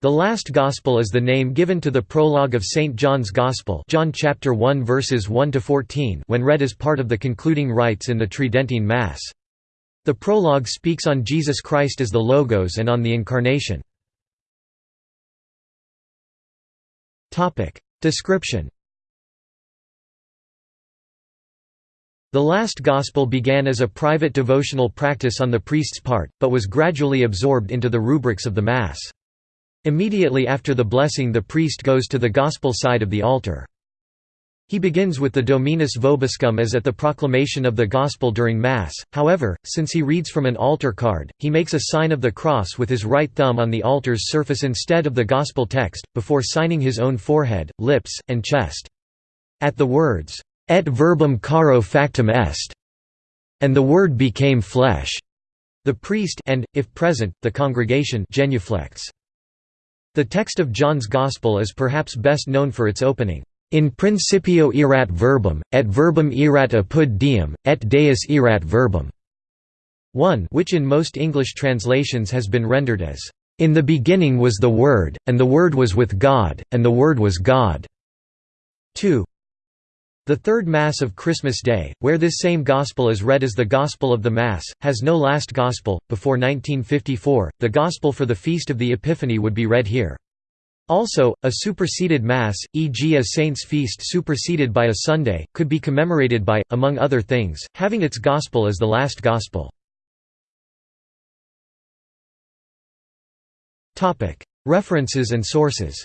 The last Gospel is the name given to the prologue of St. John's Gospel John chapter 1 verses 1 to 14 when read as part of the concluding rites in the Tridentine Mass. The prologue speaks on Jesus Christ as the Logos and on the Incarnation. Description The last Gospel began as a private devotional practice on the priest's part, but was gradually absorbed into the rubrics of the Mass. Immediately after the blessing the priest goes to the Gospel side of the altar. He begins with the Dominus Vobiscum as at the proclamation of the Gospel during Mass, however, since he reads from an altar card, he makes a sign of the cross with his right thumb on the altar's surface instead of the Gospel text, before signing his own forehead, lips, and chest. At the words, et verbum caro factum est, and the Word became flesh. The priest and, if present, the congregation genuflects. The text of John's Gospel is perhaps best known for its opening, In principio erat verbum, et verbum erat apud deum, et deus erat verbum. 1 which in most English translations has been rendered as, In the beginning was the Word, and the Word was with God, and the Word was God. 2 the third Mass of Christmas Day, where this same Gospel is read as the Gospel of the Mass, has no last Gospel. Before 1954, the Gospel for the Feast of the Epiphany would be read here. Also, a superseded Mass, e.g. a saint's feast superseded by a Sunday, could be commemorated by, among other things, having its Gospel as the last Gospel. References and sources